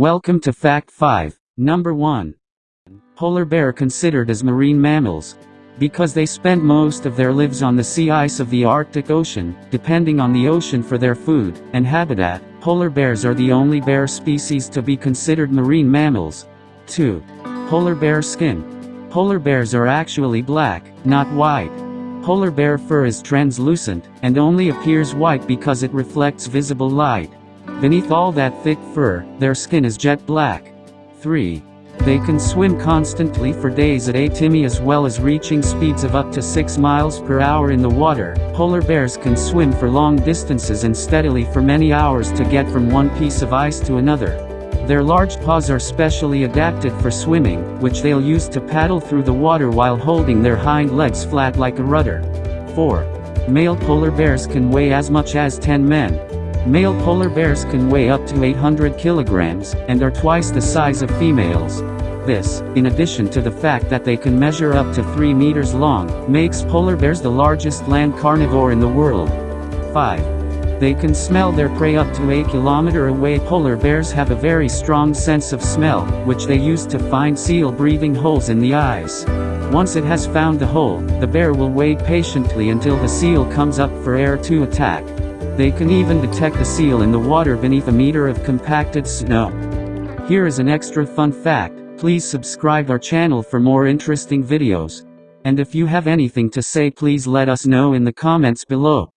Welcome to Fact 5. Number 1. Polar bear considered as marine mammals. Because they spend most of their lives on the sea ice of the Arctic Ocean, depending on the ocean for their food and habitat, polar bears are the only bear species to be considered marine mammals. 2. Polar bear skin. Polar bears are actually black, not white. Polar bear fur is translucent, and only appears white because it reflects visible light. Beneath all that thick fur, their skin is jet black. 3. They can swim constantly for days at 8 timi as well as reaching speeds of up to 6 miles per hour in the water. Polar bears can swim for long distances and steadily for many hours to get from one piece of ice to another. Their large paws are specially adapted for swimming, which they'll use to paddle through the water while holding their hind legs flat like a rudder. 4. Male polar bears can weigh as much as 10 men. Male polar bears can weigh up to 800 kilograms, and are twice the size of females. This, in addition to the fact that they can measure up to 3 meters long, makes polar bears the largest land carnivore in the world. 5. They can smell their prey up to 8 km away. Polar bears have a very strong sense of smell, which they use to find seal breathing holes in the ice. Once it has found the hole, the bear will wait patiently until the seal comes up for air to attack. They can even detect a seal in the water beneath a meter of compacted snow. Here is an extra fun fact, please subscribe our channel for more interesting videos. And if you have anything to say please let us know in the comments below.